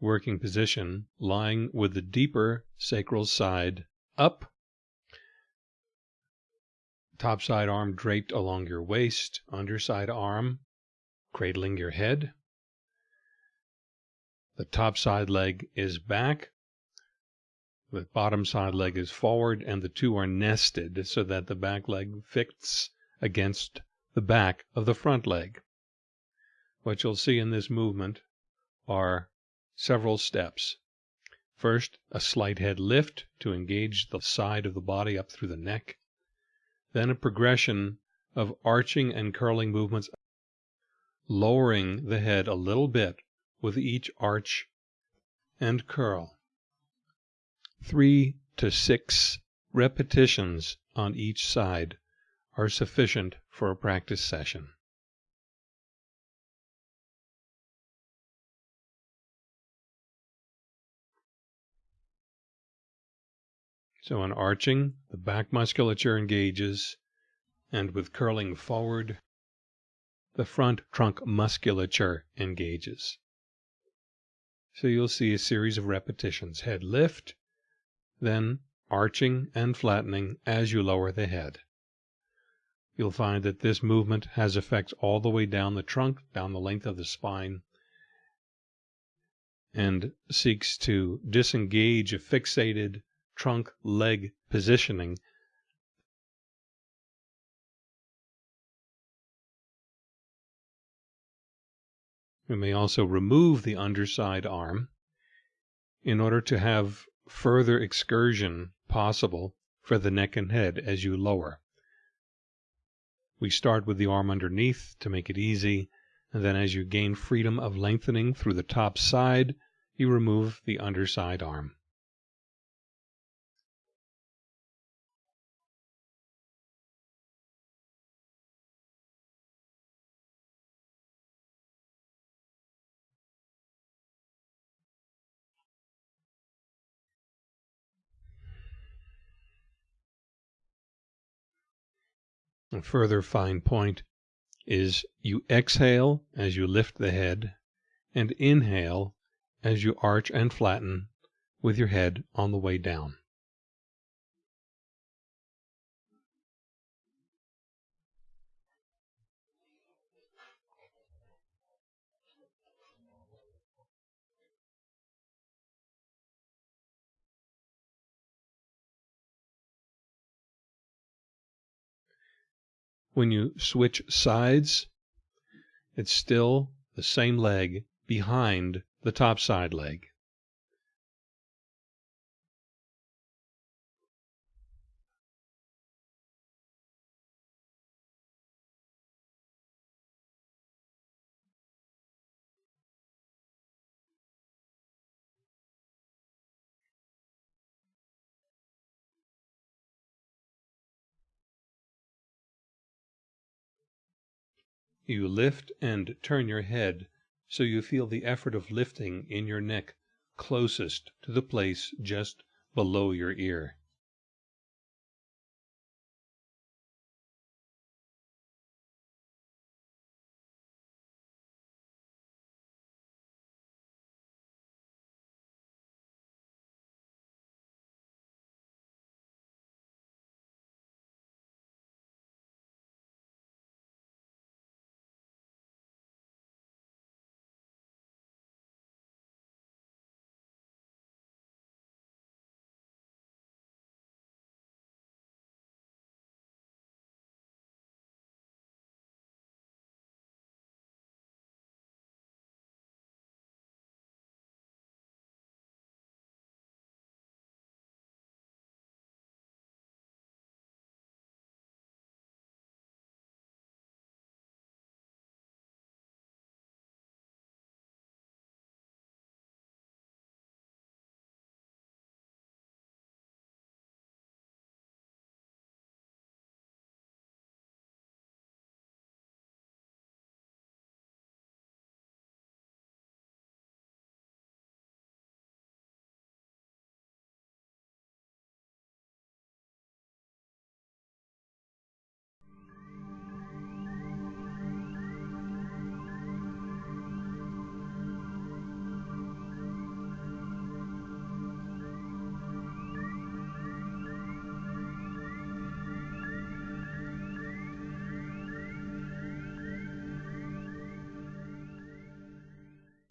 working position, lying with the deeper sacral side up, top side arm draped along your waist, underside arm cradling your head. The top side leg is back, the bottom side leg is forward, and the two are nested so that the back leg fits against the back of the front leg. What you'll see in this movement are several steps. First, a slight head lift to engage the side of the body up through the neck. Then a progression of arching and curling movements, lowering the head a little bit with each arch and curl. Three to six repetitions on each side are sufficient for a practice session. So on arching, the back musculature engages, and with curling forward, the front trunk musculature engages. So you'll see a series of repetitions. Head lift, then arching and flattening as you lower the head. You'll find that this movement has effects all the way down the trunk, down the length of the spine, and seeks to disengage a fixated trunk leg positioning. We may also remove the underside arm in order to have further excursion possible for the neck and head as you lower. We start with the arm underneath to make it easy, and then as you gain freedom of lengthening through the top side, you remove the underside arm. A further fine point is you exhale as you lift the head and inhale as you arch and flatten with your head on the way down. When you switch sides, it's still the same leg behind the top side leg. You lift and turn your head so you feel the effort of lifting in your neck closest to the place just below your ear.